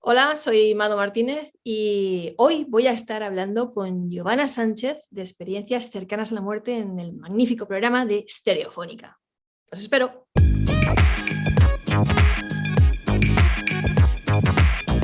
Hola, soy Mado Martínez y hoy voy a estar hablando con Giovanna Sánchez de experiencias cercanas a la muerte en el magnífico programa de Stereofónica. Os espero.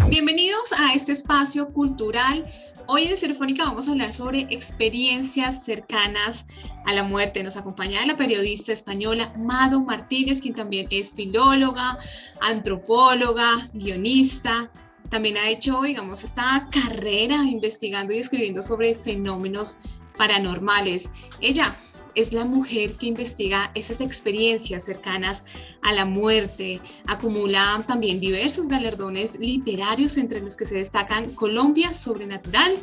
Bienvenidos a este espacio cultural. Hoy en Stereofónica vamos a hablar sobre experiencias cercanas a la muerte. Nos acompaña la periodista española Mado Martínez, quien también es filóloga, antropóloga, guionista, también ha hecho, digamos, esta carrera investigando y escribiendo sobre fenómenos paranormales. Ella es la mujer que investiga esas experiencias cercanas a la muerte. Acumula también diversos galardones literarios entre los que se destacan Colombia Sobrenatural,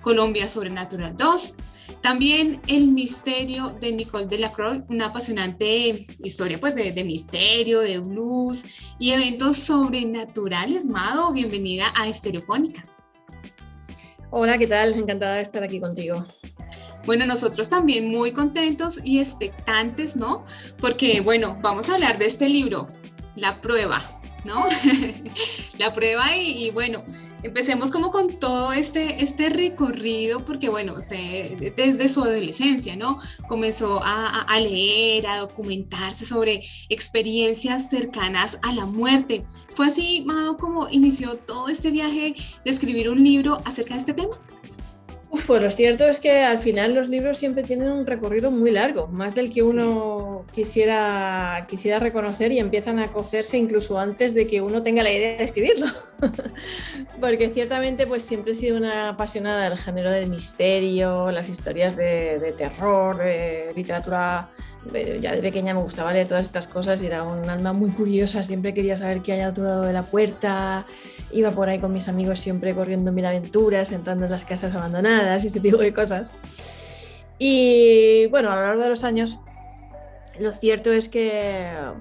Colombia Sobrenatural 2, también El misterio de Nicole Delacroix, una apasionante historia pues de, de, misterio, de blues y eventos sobrenaturales. Mado, bienvenida a Estereofónica. Hola, ¿qué tal? Encantada de estar aquí contigo. Bueno, nosotros también muy contentos y expectantes, ¿no? Porque, bueno, vamos a hablar de este libro, La Prueba, ¿no? la prueba y, y bueno, empecemos como con todo este, este recorrido, porque bueno, usted desde su adolescencia, ¿no? Comenzó a, a, leer, a documentarse sobre experiencias cercanas a la muerte. ¿Fue así, Mado, como inició todo este viaje de escribir un libro acerca de este tema? Uf, pues lo cierto es que al final los libros siempre tienen un recorrido muy largo, más del que uno quisiera, quisiera reconocer y empiezan a cocerse incluso antes de que uno tenga la idea de escribirlo. Porque ciertamente pues siempre he sido una apasionada del género del misterio, las historias de, de terror, de literatura ya de pequeña me gustaba leer todas estas cosas y era un alma muy curiosa, siempre quería saber qué hay al otro lado de la puerta, iba por ahí con mis amigos siempre corriendo mil aventuras, entrando en las casas abandonadas y este tipo de cosas. Y bueno, a lo largo de los años, lo cierto es que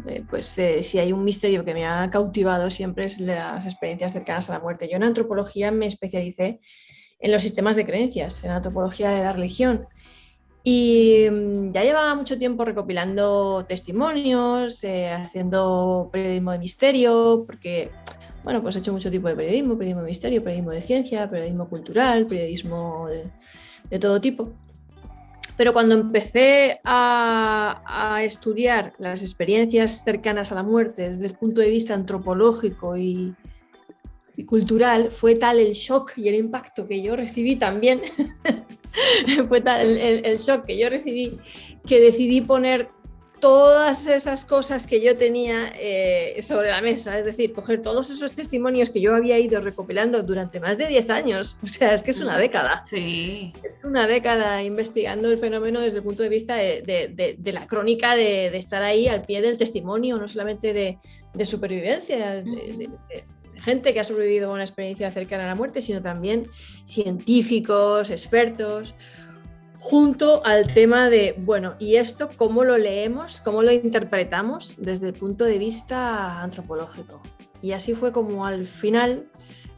eh, pues, eh, si hay un misterio que me ha cautivado siempre es las experiencias cercanas a la muerte. Yo en antropología me especialicé en los sistemas de creencias, en antropología de la religión. Y mm, ya llevaba mucho tiempo recopilando testimonios, eh, haciendo periodismo de misterio, porque, bueno, pues he hecho mucho tipo de periodismo, periodismo de misterio, periodismo de ciencia, periodismo cultural, periodismo de, todo tipo. Pero cuando empecé a, estudiar las experiencias cercanas a la muerte desde el punto de vista antropológico y, cultural, fue tal el shock y el impacto que yo recibí también fue tal el, shock que yo recibí que decidí poner todas esas cosas que yo tenía eh, sobre la mesa, es decir, coger todos esos testimonios que yo había ido recopilando durante más de 10 años, o sea, es que es una década. Sí. Es una década investigando el fenómeno desde el punto de vista de, de, de, de la crónica, de, estar ahí al pie del testimonio, no solamente de, supervivencia, gente que ha sobrevivido a una experiencia cercana a la muerte, sino también científicos, expertos, junto al tema de, bueno, ¿y esto cómo lo leemos, cómo lo interpretamos desde el punto de vista antropológico? Y así fue como al final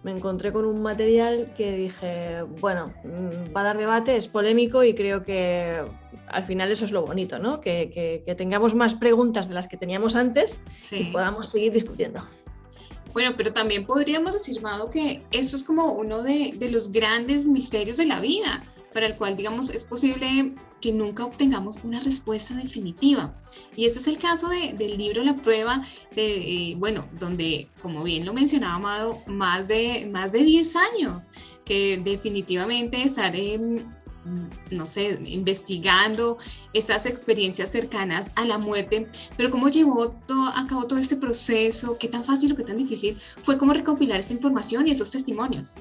me encontré con un material que dije, bueno, mm, va a dar debate, es polémico y creo que al final eso es lo bonito, ¿no? Que, que, que tengamos más preguntas de las que teníamos antes sí. y podamos seguir discutiendo. Bueno, pero también podríamos decir, Mado, que esto es como uno de, los grandes misterios de la vida, para el cual, digamos, es posible que nunca obtengamos una respuesta definitiva. Y este es el caso de, del libro La Prueba, de, eh, bueno, donde, como bien lo mencionaba Amado, más de, más de 10 años, que definitivamente estar en, no sé, investigando esas experiencias cercanas a la muerte, pero cómo llevó todo, a cabo todo este proceso, qué tan fácil o qué tan difícil fue como recopilar esta información y esos testimonios.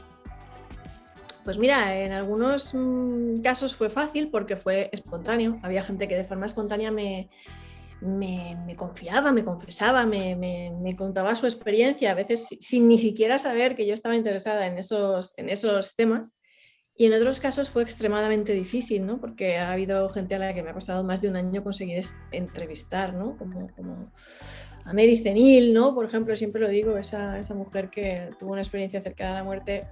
Pues mira, en algunos mmm, casos fue fácil porque fue espontáneo. Había gente que de forma espontánea me, me, me confiaba, me confesaba, me, me, contaba su experiencia, a veces sin ni siquiera saber que yo estaba interesada en esos, en esos temas. Y en otros casos fue extremadamente difícil, ¿no? Porque ha habido gente a la que me ha costado más de un año conseguir entrevistar, ¿no? Como, como a Mary Cenil, ¿no? Por ejemplo, siempre lo digo, esa, esa mujer que tuvo una experiencia cercana a la muerte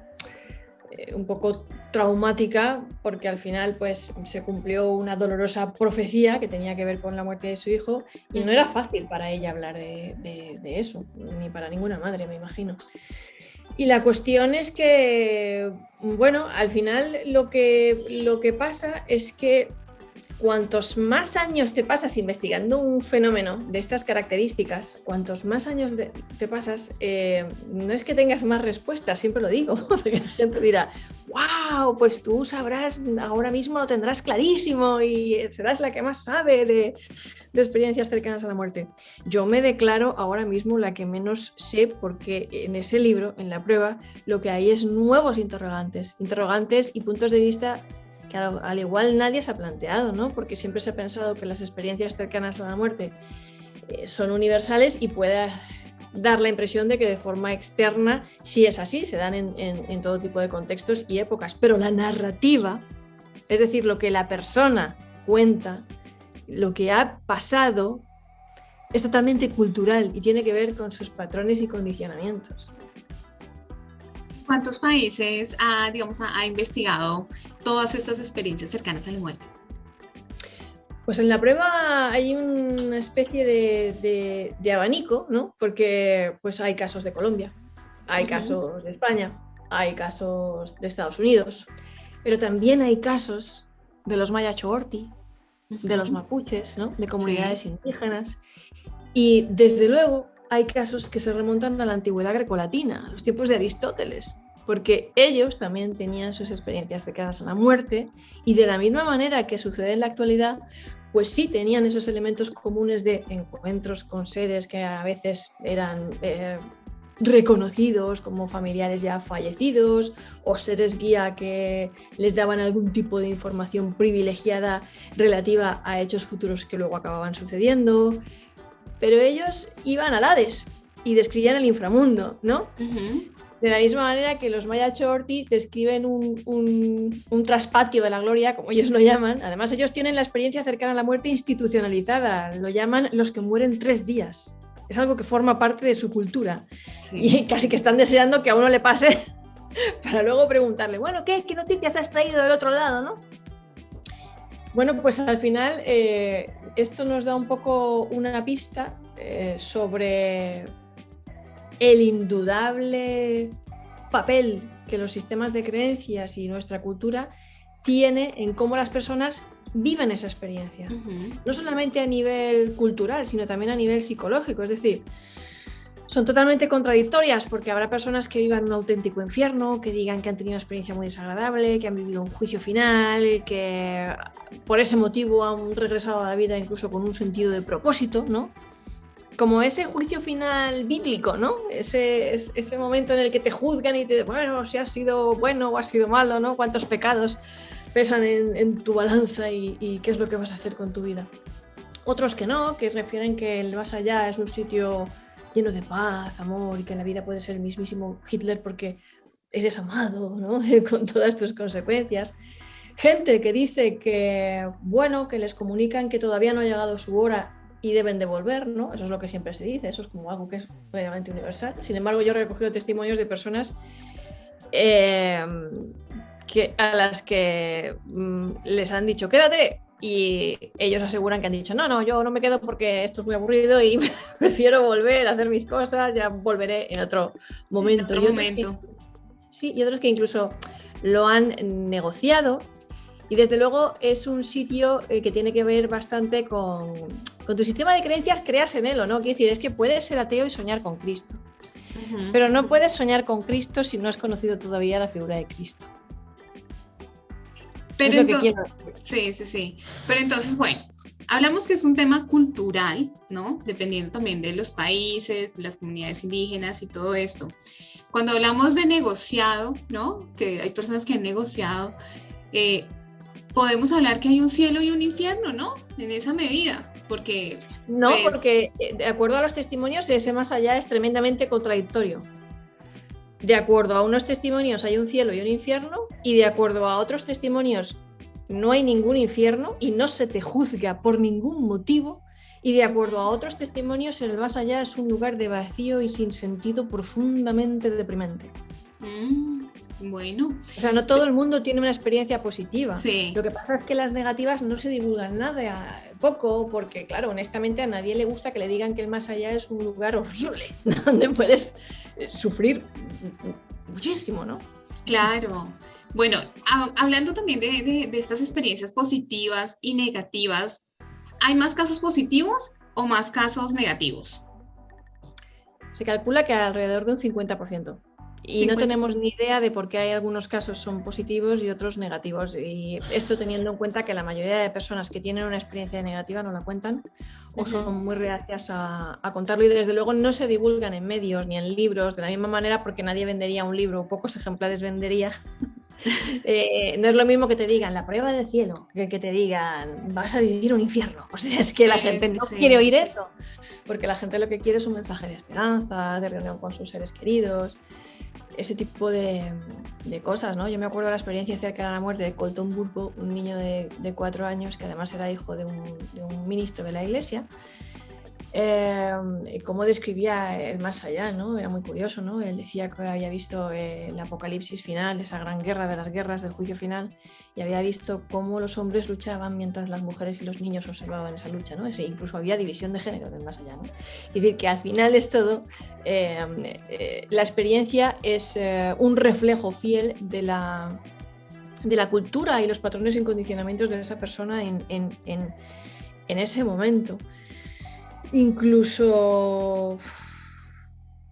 eh, un poco traumática porque al final pues se cumplió una dolorosa profecía que tenía que ver con la muerte de su hijo y no era fácil para ella hablar de, eso, ni para ninguna madre, me imagino. Y la cuestión es que, bueno, al final lo que, lo que pasa es que cuantos más años te pasas investigando un fenómeno de estas características, cuantos más años te pasas, eh, no es que tengas más respuestas, siempre lo digo, porque la gente dirá, wow, pues tú sabrás, ahora mismo lo tendrás clarísimo y serás la que más sabe de, de experiencias cercanas a la muerte. Yo me declaro ahora mismo la que menos sé porque en ese libro, en la prueba, lo que hay es nuevos interrogantes, interrogantes y puntos de vista que al, igual nadie se ha planteado, ¿no? Porque siempre se ha pensado que las experiencias cercanas a la muerte eh, son universales y puede dar la impresión de que de forma externa sí es así, se dan en, todo tipo de contextos y épocas, pero la narrativa, es decir, lo que la persona cuenta, lo que ha pasado, es totalmente cultural y tiene que ver con sus patrones y condicionamientos. ¿Cuántos países ha, digamos, ha, investigado todas estas experiencias cercanas a la muerte? Pues en la prueba hay una especie de, abanico, ¿no? Porque pues hay casos de Colombia, hay casos de España, hay casos de Estados Unidos, pero también hay casos de los maya choorti, de los mapuches, ¿no? De comunidades indígenas. Y desde luego hay casos que se remontan a la antigüedad grecolatina, a los tiempos de Aristóteles, porque ellos también tenían sus experiencias cercanas a la muerte y de la misma manera que sucede en la actualidad, pues sí tenían esos elementos comunes de encuentros con seres que a veces eran eh, reconocidos como familiares ya fallecidos o seres guía que les daban algún tipo de información privilegiada relativa a hechos futuros que luego acababan sucediendo pero ellos iban al Hades y describían el inframundo, ¿no? De la misma manera que los Maya Chorti describen un, un, traspatio de la gloria, como ellos lo llaman. Además, ellos tienen la experiencia cercana a la muerte institucionalizada. Lo llaman los que mueren tres días. Es algo que forma parte de su cultura. Y casi que están deseando que a uno le pase para luego preguntarle, bueno, ¿qué, qué noticias has traído del otro lado, no? Bueno, pues al final eh, esto nos da un poco una pista eh, sobre el indudable papel que los sistemas de creencias y nuestra cultura tiene en cómo las personas viven esa experiencia. No solamente a nivel cultural, sino también a nivel psicológico. Es decir, son totalmente contradictorias porque habrá personas que vivan un auténtico infierno, que digan que han tenido una experiencia muy desagradable, que han vivido un juicio final, que por ese motivo han regresado a la vida incluso con un sentido de propósito, ¿no? Como ese juicio final bíblico, ¿no? Ese, ese momento en el que te juzgan y te bueno, si has sido bueno o has sido malo, ¿no? Cuántos pecados pesan en, tu balanza y, y qué es lo que vas a hacer con tu vida. Otros que no, que refieren que el más allá es un sitio lleno de paz, amor y que la vida puede ser el mismísimo Hitler porque eres amado, ¿no? con todas tus consecuencias. Gente que dice que, bueno, que les comunican que todavía no ha llegado su hora y deben devolver, ¿no? Eso es lo que siempre se dice, eso es como algo que es plenamente universal. Sin embargo, yo he recogido testimonios de personas em, que, a las que mm, les han dicho, quédate, y ellos aseguran que han dicho, no, no, yo no me quedo porque esto es muy aburrido y prefiero volver a hacer mis cosas, ya volveré en otro momento. En otro momento. sí, y otros que incluso lo han negociado y desde luego es un sitio eh, que tiene que ver bastante con, con, tu sistema de creencias, creas en él o no. Quiero decir, es que puedes ser ateo y soñar con Cristo, pero no puedes soñar con Cristo si no has conocido todavía la figura de Cristo. Pero entonces, sí, sí, sí. Pero entonces, bueno, hablamos que es un tema cultural, ¿no? Dependiendo también de los países, de las comunidades indígenas y todo esto. Cuando hablamos de negociado, ¿no? Que hay personas que han negociado, eh, podemos hablar que hay un cielo y un infierno, ¿no? En esa medida, porque... No, pues porque eh, de acuerdo a los testimonios, ese más allá es tremendamente contradictorio de acuerdo a unos testimonios hay un cielo y un infierno y de acuerdo a otros testimonios no hay ningún infierno y no se te juzga por ningún motivo y de acuerdo a otros testimonios el más allá es un lugar de vacío y sin sentido profundamente deprimente. Mm, bueno. O sea, no todo el mundo tiene una experiencia positiva. Lo que pasa es que las negativas no se divulgan nada, poco, porque claro, honestamente a nadie le gusta que le digan que el más allá es un lugar horrible, donde puedes eh, sufrir muchísimo, ¿no? Claro. Bueno, hablando también de, de estas experiencias positivas y negativas, ¿hay más casos positivos o más casos negativos? Se calcula que alrededor de un 50%. Y no tenemos ni idea de por qué hay algunos casos son positivos y otros negativos. Y esto teniendo en cuenta que la mayoría de personas que tienen una experiencia negativa no la cuentan o son muy reacias a, contarlo y desde luego no se divulgan en medios ni en libros de la misma manera porque nadie vendería un libro, pocos ejemplares vendería. Eh, no es lo mismo que te digan la prueba de cielo, que que te digan vas a vivir un infierno. O sea, es que la gente no quiere oír eso, porque la gente lo que quiere es un mensaje de esperanza, de reunión con sus seres queridos ese tipo de, cosas, ¿no? Yo me acuerdo de la experiencia cerca de la muerte de Colton Burpo, un niño de, cuatro años que además era hijo de un ministro de la iglesia, eh, cómo describía el más allá, ¿no? Era muy curioso, ¿no? Él decía que había visto eh, el apocalipsis final, esa gran guerra de las guerras del juicio final, y había visto cómo los hombres luchaban mientras las mujeres y los niños observaban esa lucha, ¿no? Ese, incluso había división de género del más allá, ¿no? Es decir, que al final es todo, eh, la experiencia es un reflejo fiel de la, de la cultura y los patrones y condicionamientos de esa persona en, en, en ese momento. Incluso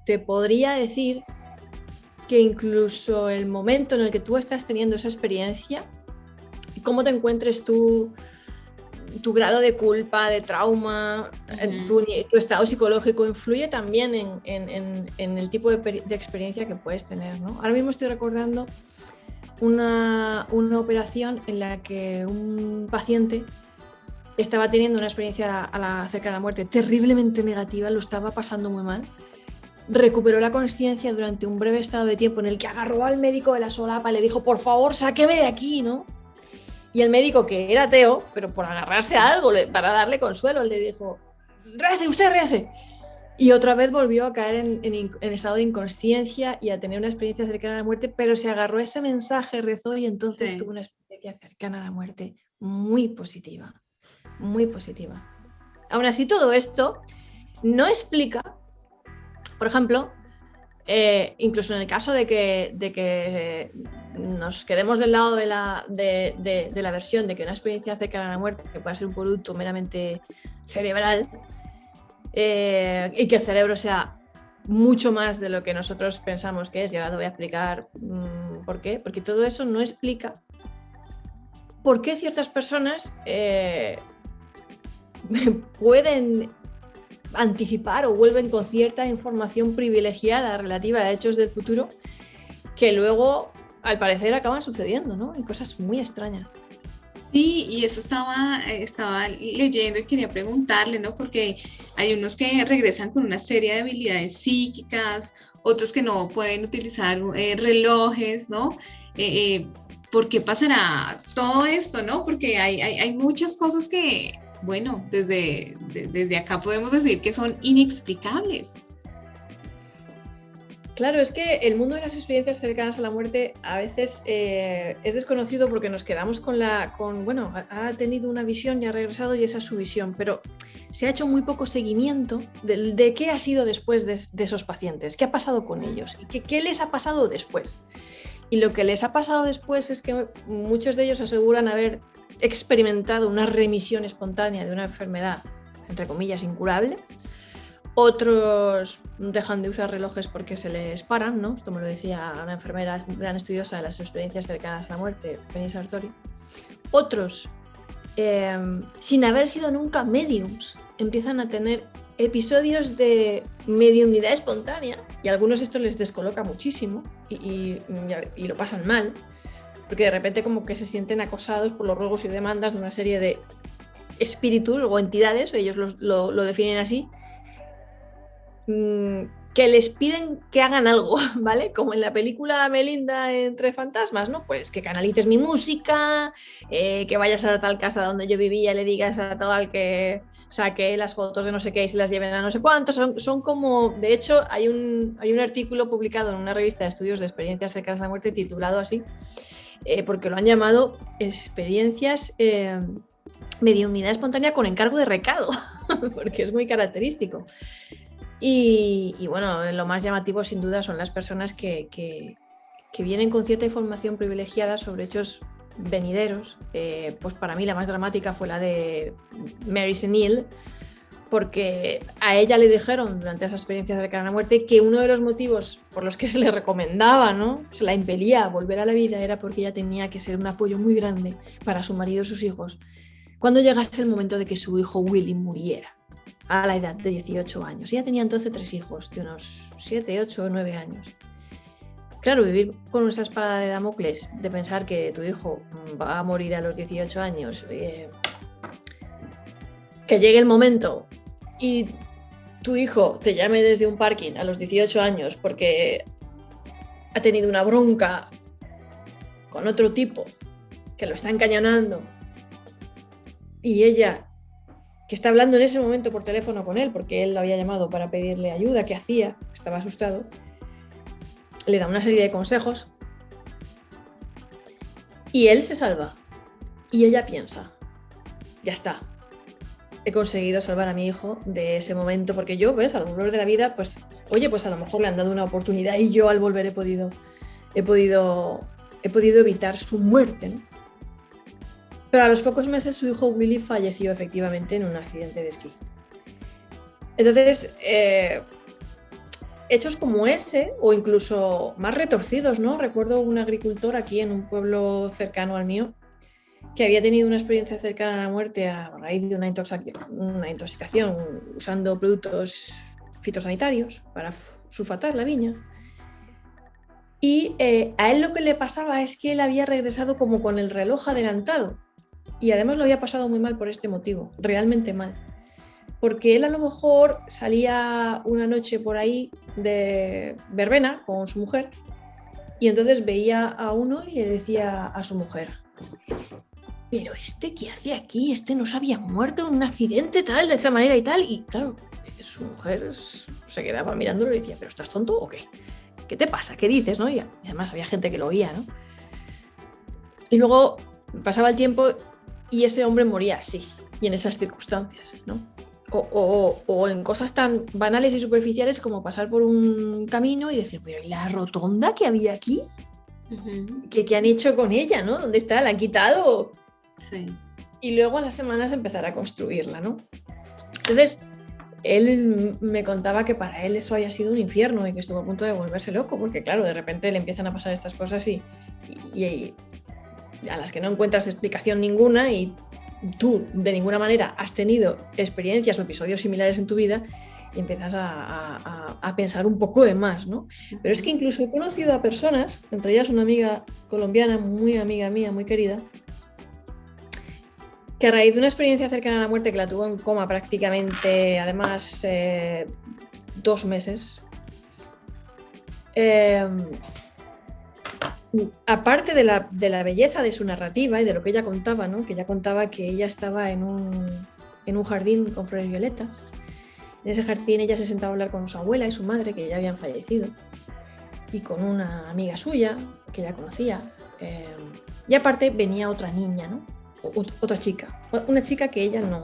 te podría decir que incluso el momento en el que tú estás teniendo esa experiencia, cómo te encuentres tú, tu grado de culpa, de trauma, tu, estado psicológico influye también en, el tipo de, experiencia que puedes tener. Ahora mismo estoy recordando una, una operación en la que un paciente estaba teniendo una experiencia a la, acerca de la muerte terriblemente negativa, lo estaba pasando muy mal. Recuperó la conciencia durante un breve estado de tiempo en el que agarró al médico de la solapa y le dijo, por favor, sáqueme de aquí, ¿no? Y el médico, que era ateo, pero por agarrarse a algo, para darle consuelo, le dijo, rece, usted rece. Y otra vez volvió a caer en, estado de inconsciencia y a tener una experiencia cercana a la muerte, pero se agarró ese mensaje, rezó y entonces tuvo una experiencia cercana a la muerte muy positiva muy positiva. Aún así, todo esto no explica, por ejemplo, eh, incluso en el caso de que, de que nos quedemos del lado de la, de, la versión de que una experiencia cercana a la muerte que pueda ser un producto meramente cerebral eh, y que el cerebro sea mucho más de lo que nosotros pensamos que es, y ahora te voy a explicar mm, por qué, porque todo eso no explica por qué ciertas personas eh, pueden anticipar o vuelven con cierta información privilegiada relativa a hechos del futuro que luego, al parecer, acaban sucediendo, ¿no? Y cosas muy extrañas. Sí, y eso estaba, estaba leyendo y quería preguntarle, ¿no? Porque hay unos que regresan con una serie de habilidades psíquicas, otros que no pueden utilizar eh, relojes, ¿no? Eh, eh, ¿Por qué pasará todo esto, no? Porque hay, hay, hay muchas cosas que, bueno, desde, desde acá podemos decir que son inexplicables. Claro, es que el mundo de las experiencias cercanas a la muerte a veces eh, es desconocido porque nos quedamos con la, con, bueno, ha tenido una visión y ha regresado y esa es su visión, pero se ha hecho muy poco seguimiento de, qué ha sido después de, esos pacientes, qué ha pasado con ellos y qué les ha pasado después. Y lo que les ha pasado después es que muchos de ellos aseguran haber experimentado una remisión espontánea de una enfermedad, entre comillas, incurable. Otros dejan de usar relojes porque se les paran, ¿no? Esto me lo decía una enfermera gran estudiosa de las experiencias cercanas a la muerte, Penny Sartori. Otros, em, sin haber sido nunca mediums, empiezan a tener episodios de mediunidad espontánea y a algunos esto les descoloca muchísimo y lo pasan mal porque de repente como que se sienten acosados por los ruegos y demandas de una serie de espíritus o entidades, ellos lo, definen así, mm, que les piden que hagan algo, ¿vale? Como en la película Melinda entre fantasmas, ¿no? Pues que canalices mi música, eh, que vayas a tal casa donde yo vivía le digas a tal que saque las fotos de no sé qué y se las lleven a no sé cuántos. Son, son como, de hecho, hay un, hay un artículo publicado en una revista de estudios de experiencias cercanas a la muerte titulado así, eh, porque lo han llamado experiencias eh, unidad espontánea con encargo de recado, porque es muy característico. Y, bueno, lo más llamativo sin duda son las personas que, que, vienen con cierta información privilegiada sobre hechos venideros. Eh, pues para mí la más dramática fue la de Mary Senil, porque a ella le dijeron durante esa experiencia cercana a la muerte que uno de los motivos por los que se le recomendaba, ¿no? Se la impelía a volver a la vida era porque ella tenía que ser un apoyo muy grande para su marido y sus hijos cuando llegase el momento de que su hijo Willy muriera a la edad de 18 años. Ella tenía entonces tres hijos de unos 7, 8 o 9 años. Claro, vivir con esa espada de Damocles, de pensar que tu hijo va a morir a los 18 años, eh, que llegue el momento y tu hijo te llame desde un parking a los 18 años porque ha tenido una bronca con otro tipo que lo está encañonando y ella que está hablando en ese momento por teléfono con él porque él lo había llamado para pedirle ayuda, ¿qué hacía? Estaba asustado. Le da una serie de consejos y él se salva. Y ella piensa, ya está, he conseguido salvar a mi hijo de ese momento, porque yo, ves, a lo de la vida, pues, oye, pues a lo mejor le han dado una oportunidad y yo al volver he podido, he podido, he podido evitar su muerte. Pero a los pocos meses su hijo Willy falleció efectivamente en un accidente de esquí. Entonces, eh, hechos como ese, o incluso más retorcidos, ¿no? Recuerdo un agricultor aquí en un pueblo cercano al mío, que había tenido una experiencia cercana a la muerte a raíz de una, intoxicación, usando productos fitosanitarios para sulfatar la viña. Y eh, a él lo que le pasaba es que él había regresado como con el reloj adelantado. Y además lo había pasado muy mal por este motivo, realmente mal. Porque él a lo mejor salía una noche por ahí de verbena con su mujer y entonces veía a uno y le decía a su mujer, pero este qué hace aquí, este no se había muerto en un accidente tal, de esa manera y tal. Y claro, su mujer se quedaba mirándolo y decía, ¿pero estás tonto o qué? ¿Qué te pasa? ¿Qué dices? ¿no? Y además había gente que lo oía, ¿no? Y luego pasaba el tiempo y ese hombre moría así, y en esas circunstancias, ¿no? O, en cosas tan banales y superficiales como pasar por un camino y decir, pero ¿y la rotonda que había aquí? ¿Qué, ¿Qué, han hecho con ella? ¿no? ¿Dónde está? ¿La han quitado? Y luego a las semanas empezar a construirla, ¿no? Entonces, él me contaba que para él eso haya sido un infierno y que estuvo a punto de volverse loco, porque claro, de repente le empiezan a pasar estas cosas y, a las que no encuentras explicación ninguna y tú de ninguna manera has tenido experiencias o episodios similares en tu vida y empiezas a, a, pensar un poco de más, ¿no? Pero es que incluso he conocido a personas, entre ellas una amiga colombiana, muy amiga mía, muy querida, a raíz de una experiencia cercana a la muerte que la tuvo en coma prácticamente, además, eh, dos meses, em, aparte de la, belleza de su narrativa y de lo que ella contaba, ¿no? que ella contaba que ella estaba en un, en un jardín con flores violetas. En ese jardín ella se sentaba a hablar con su abuela y su madre, que ya habían fallecido, y con una amiga suya que ella conocía. Em, y aparte venía otra niña, ¿no? Otra chica, una chica que ella no,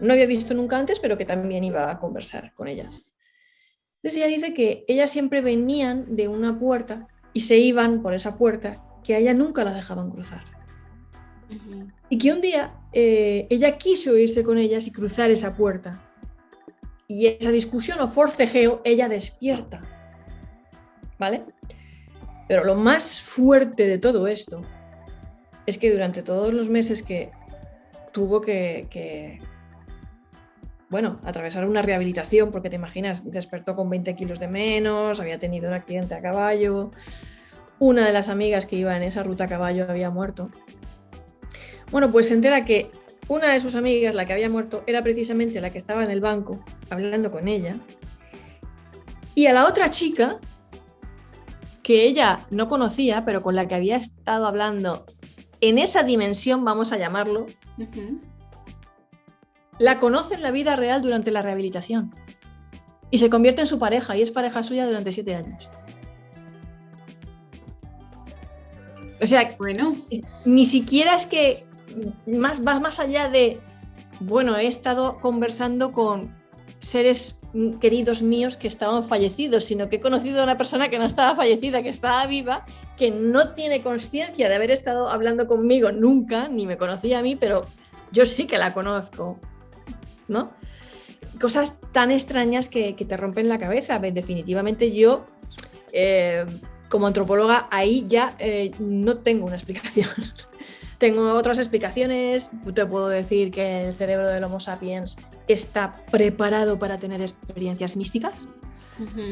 no había visto nunca antes, pero que también iba a conversar con ellas. Entonces ella dice que ellas siempre venían de una puerta y se iban por esa puerta, que a ella nunca la dejaban cruzar. Y que un día eh, ella quiso irse con ellas y cruzar esa puerta. Y esa discusión o forcejeo, ella despierta. ¿Vale? Pero lo más fuerte de todo esto es que durante todos los meses que tuvo que, bueno, atravesar una rehabilitación, porque te imaginas, despertó con 20 kilos de menos, había tenido un accidente a caballo, una de las amigas que iba en esa ruta a caballo había muerto. Bueno, pues se entera que una de sus amigas, la que había muerto, era precisamente la que estaba en el banco hablando con ella. Y a la otra chica, que ella no conocía, pero con la que había estado hablando en esa dimensión, vamos a llamarlo, la conoce en la vida real durante la rehabilitación y se convierte en su pareja y es pareja suya durante siete años. O sea, bueno. ni siquiera es que más, más allá de, bueno, he estado conversando con seres queridos míos que estaban fallecidos, sino que he conocido a una persona que no estaba fallecida, que estaba viva, que no tiene conciencia de haber estado hablando conmigo nunca, ni me conocía a mí, pero yo sí que la conozco, ¿no? Cosas tan extrañas que, te rompen la cabeza. Definitivamente yo, eh, como antropóloga, ahí ya eh, no tengo una explicación. Tengo otras explicaciones. Te puedo decir que el cerebro del Homo sapiens está preparado para tener experiencias místicas.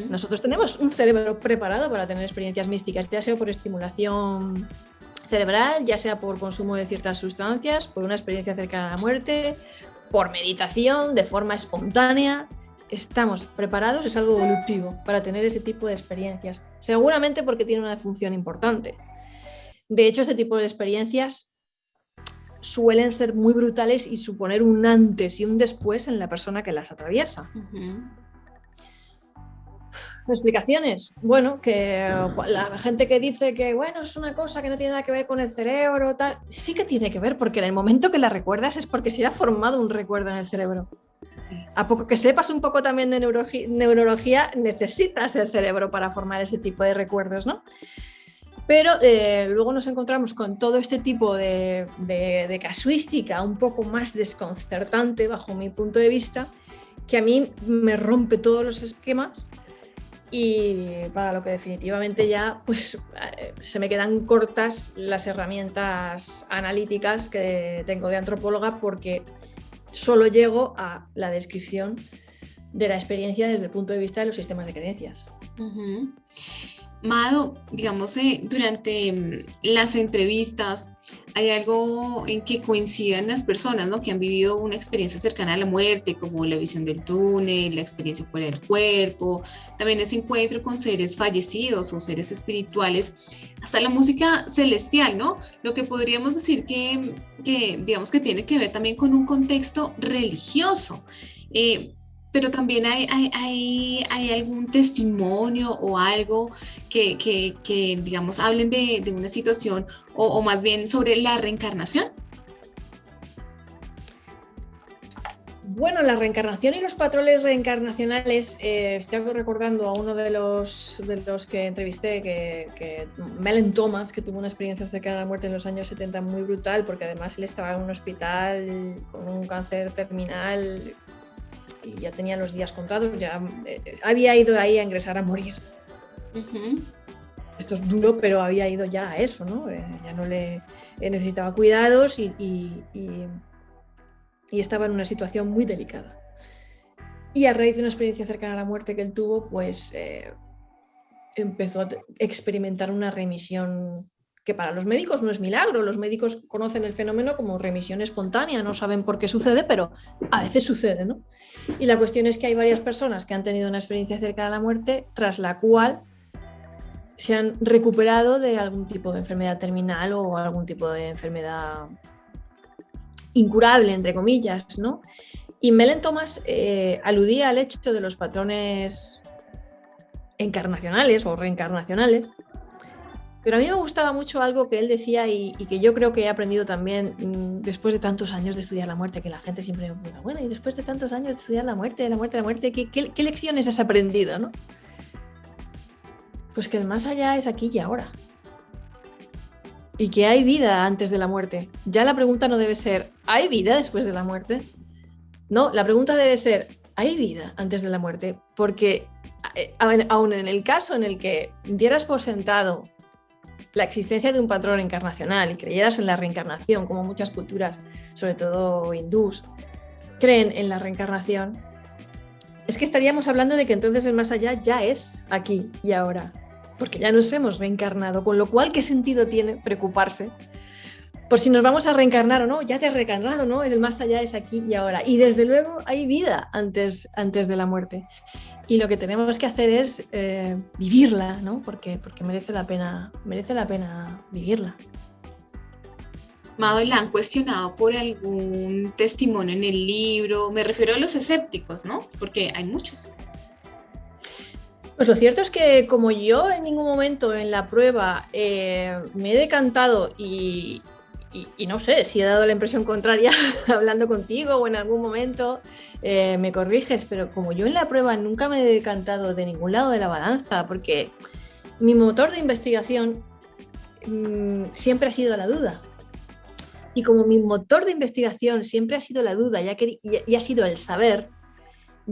Nosotros tenemos un cerebro preparado para tener experiencias místicas, ya sea por estimulación cerebral, ya sea por consumo de ciertas sustancias, por una experiencia cercana a la muerte, por meditación, de forma espontánea. Estamos preparados, es algo evolutivo, para tener ese tipo de experiencias. Seguramente porque tiene una función importante. De hecho, este tipo de experiencias suelen ser muy brutales y suponer un antes y un después en la persona que las atraviesa. Explicaciones. Bueno, que la gente que dice que bueno, es una cosa que no tiene nada que ver con el cerebro, tal, sí que tiene que ver, porque en el momento que la recuerdas es porque se ha formado un recuerdo en el cerebro. A poco que sepas un poco también de neurología, necesitas el cerebro para formar ese tipo de recuerdos, ¿no? Pero eh, luego nos encontramos con todo este tipo de, casuística un poco más desconcertante bajo mi punto de vista, que a mí me rompe todos los esquemas y para lo que definitivamente ya pues eh, se me quedan cortas las herramientas analíticas que tengo de antropóloga porque solo llego a la descripción de la experiencia desde el punto de vista de los sistemas de creencias. Mado, digamos, eh, durante mm, las entrevistas hay algo en que coinciden las personas ¿no? que han vivido una experiencia cercana a la muerte, como la visión del túnel, la experiencia fuera del cuerpo, también ese encuentro con seres fallecidos o seres espirituales, hasta la música celestial, ¿no? Lo que podríamos decir que, que digamos que tiene que ver también con un contexto religioso. Eh, pero también hay, hay, hay, algún testimonio o algo que, que, digamos, hablen de, de una situación o, más bien sobre la reencarnación. Bueno, la reencarnación y los patrones reencarnacionales, eh, estoy recordando a uno de los, de los que entrevisté, que, que Thomas, que tuvo una experiencia cercana a la muerte en los años 70 muy brutal, porque además él estaba en un hospital con un cáncer terminal y ya tenía los días contados, ya eh, había ido ahí a ingresar a morir. Esto es duro, pero había ido ya a eso, ¿no? Eh, ya no le eh, necesitaba cuidados y, y, estaba en una situación muy delicada. Y a raíz de una experiencia cercana a la muerte que él tuvo, pues empezó a experimentar una remisión que para los médicos no es milagro, los médicos conocen el fenómeno como remisión espontánea, no saben por qué sucede, pero a veces sucede, ¿no? Y la cuestión es que hay varias personas que han tenido una experiencia cerca de la muerte, tras la cual se han recuperado de algún tipo de enfermedad terminal o algún tipo de enfermedad incurable, entre comillas, ¿no? Y Melen Thomas eh, aludía al hecho de los patrones encarnacionales o reencarnacionales, pero a mí me gustaba mucho algo que él decía y, que yo creo que he aprendido también mm, después de tantos años de estudiar la muerte, que la gente siempre me pregunta, bueno, y después de tantos años de estudiar la muerte, la muerte, la muerte, ¿qué, lecciones has aprendido? ¿no? Pues que el más allá es aquí y ahora. Y que hay vida antes de la muerte. Ya la pregunta no debe ser, ¿hay vida después de la muerte? No, la pregunta debe ser, ¿hay vida antes de la muerte? Porque eh, aún en el caso en el que dieras por sentado la existencia de un patrón encarnacional y creyeras en la reencarnación, como muchas culturas, sobre todo hindús, creen en la reencarnación, es que estaríamos hablando de que entonces el más allá ya es aquí y ahora, porque ya nos hemos reencarnado, con lo cual, ¿qué sentido tiene preocuparse por si nos vamos a reencarnar o no? Ya te has reencarnado, ¿no? El más allá es aquí y ahora. Y desde luego hay vida antes, antes de la muerte y lo que tenemos que hacer es eh, vivirla, ¿no? Porque, porque merece, la pena, merece la pena vivirla. Mado, la han cuestionado por algún testimonio en el libro, me refiero a los escépticos, ¿no? Porque hay muchos. Pues lo cierto es que como yo en ningún momento en la prueba eh, me he decantado y, y, no sé si he dado la impresión contraria hablando contigo o en algún momento eh, me corriges, pero como yo en la prueba nunca me he decantado de ningún lado de la balanza, porque mi motor de investigación mm, siempre ha sido la duda. Y como mi motor de investigación siempre ha sido la duda y ha sido el saber,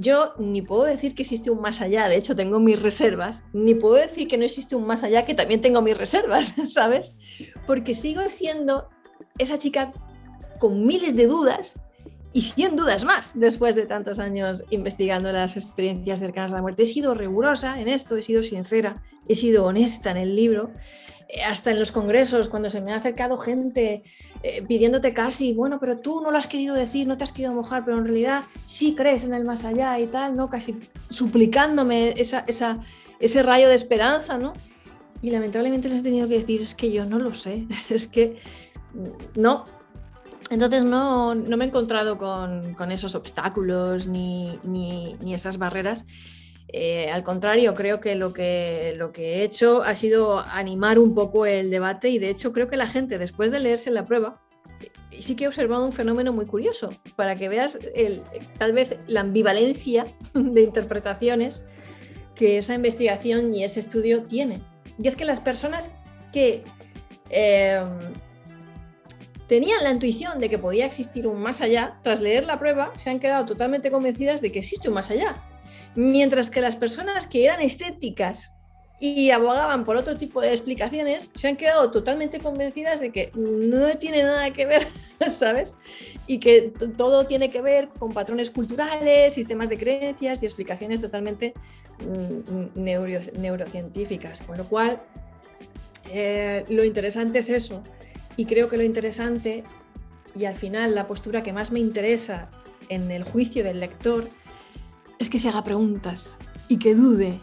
yo ni puedo decir que existe un más allá, de hecho tengo mis reservas, ni puedo decir que no existe un más allá, que también tengo mis reservas, ¿sabes? Porque sigo siendo esa chica con miles de dudas y 100 dudas más después de tantos años investigando las experiencias cercanas a la muerte. He sido rigurosa en esto, he sido sincera, he sido honesta en el libro eh, hasta en los congresos, cuando se me ha acercado gente eh, pidiéndote casi, bueno, pero tú no lo has querido decir, no te has querido mojar, pero en realidad sí crees en el más allá y tal, ¿no? Casi suplicándome esa, ese rayo de esperanza, ¿no? Y lamentablemente les he tenido que decir, es que yo no lo sé, es que no. Entonces no, me he encontrado con, esos obstáculos ni, ni esas barreras eh, al contrario, creo que lo, que lo que he hecho ha sido animar un poco el debate y de hecho creo que la gente después de leerse la prueba sí que he observado un fenómeno muy curioso para que veas el, tal vez la ambivalencia de interpretaciones que esa investigación y ese estudio tiene. Y es que las personas que em, tenían la intuición de que podía existir un más allá, tras leer la prueba, se han quedado totalmente convencidas de que existe un más allá Mientras que las personas que eran escépticas y abogaban por otro tipo de explicaciones, se han quedado totalmente convencidas de que no tiene nada que ver, ¿sabes? Y que todo tiene que ver con patrones culturales, sistemas de creencias y explicaciones totalmente mm, neurocientíficas. Con lo cual, eh, lo interesante es eso. Y creo que lo interesante, y al final la postura que más me interesa en el juicio del lector, es que se haga preguntas y que dude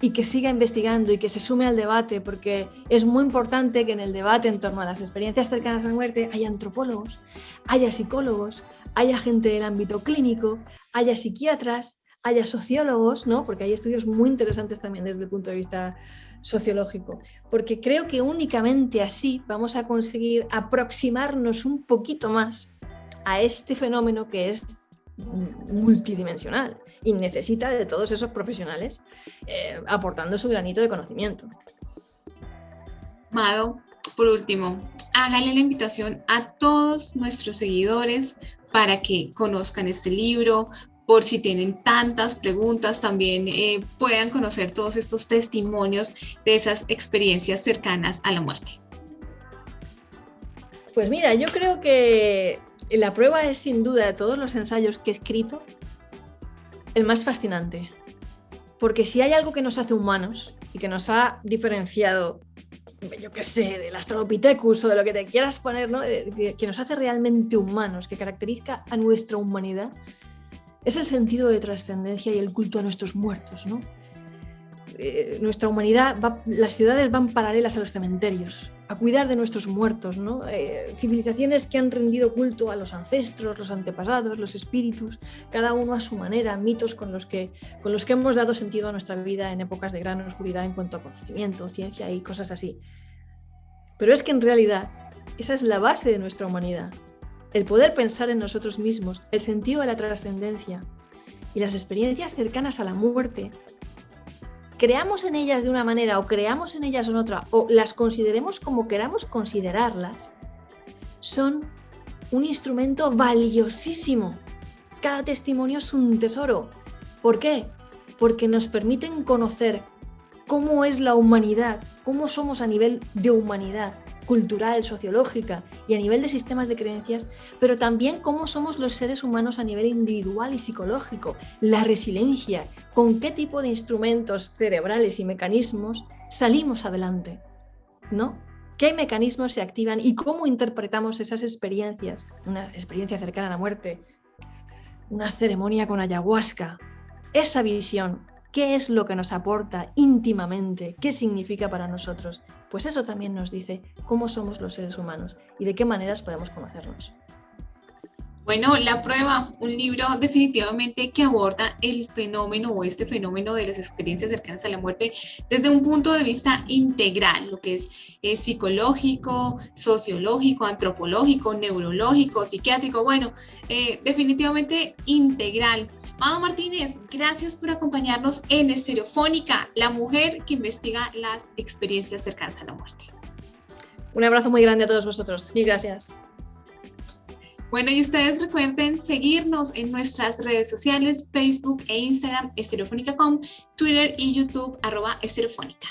y que siga investigando y que se sume al debate, porque es muy importante que en el debate en torno a las experiencias cercanas a la muerte haya antropólogos, haya psicólogos, haya gente del ámbito clínico, haya psiquiatras, haya sociólogos, ¿no? porque hay estudios muy interesantes también desde el punto de vista sociológico, porque creo que únicamente así vamos a conseguir aproximarnos un poquito más a este fenómeno que es multidimensional y necesita de todos esos profesionales eh, aportando su granito de conocimiento. Mado, por último, hágale la invitación a todos nuestros seguidores para que conozcan este libro, por si tienen tantas preguntas, también eh, puedan conocer todos estos testimonios de esas experiencias cercanas a la muerte. Pues mira, yo creo que la prueba es sin duda de todos los ensayos que he escrito el más fascinante. Porque si hay algo que nos hace humanos y que nos ha diferenciado, yo qué sé, del Australopithecus o de lo que te quieras poner, ¿no? que nos hace realmente humanos, que caracteriza a nuestra humanidad, es el sentido de trascendencia y el culto a nuestros muertos. ¿no? Eh, nuestra humanidad, las ciudades van paralelas a los cementerios, a cuidar de nuestros muertos, ¿no? Eh, civilizaciones que han rendido culto a los ancestros, los antepasados, los espíritus, cada uno a su manera, mitos con los, que, con los que hemos dado sentido a nuestra vida en épocas de gran oscuridad en cuanto a conocimiento, ciencia y cosas así. Pero es que en realidad esa es la base de nuestra humanidad, el poder pensar en nosotros mismos, el sentido de la trascendencia y las experiencias cercanas a la muerte creamos en ellas de una manera o creamos en ellas en otra o las consideremos como queramos considerarlas, son un instrumento valiosísimo. Cada testimonio es un tesoro. ¿Por qué? Porque nos permiten conocer cómo es la humanidad, cómo somos a nivel de humanidad, cultural, sociológica y a nivel de sistemas de creencias, pero también cómo somos los seres humanos a nivel individual y psicológico, la resiliencia, con qué tipo de instrumentos cerebrales y mecanismos salimos adelante, ¿no? ¿Qué mecanismos se activan y cómo interpretamos esas experiencias? Una experiencia cercana a la muerte, una ceremonia con ayahuasca, esa visión, ¿qué es lo que nos aporta íntimamente? ¿Qué significa para nosotros? Pues eso también nos dice cómo somos los seres humanos y de qué maneras podemos conocernos. Bueno, La Prueba, un libro definitivamente que aborda el fenómeno o este fenómeno de las experiencias cercanas a la muerte desde un punto de vista integral, lo que es, psicológico, sociológico, antropológico, neurológico, psiquiátrico, bueno, eh, definitivamente integral. Mado Martínez, gracias por acompañarnos en Estereofónica, la mujer que investiga las experiencias cercanas a la muerte. Un abrazo muy grande a todos vosotros. Mil gracias. Bueno, y ustedes recuerden seguirnos en nuestras redes sociales, Facebook e Instagram, estereofónica.com, Twitter y YouTube, arroba estereofónica.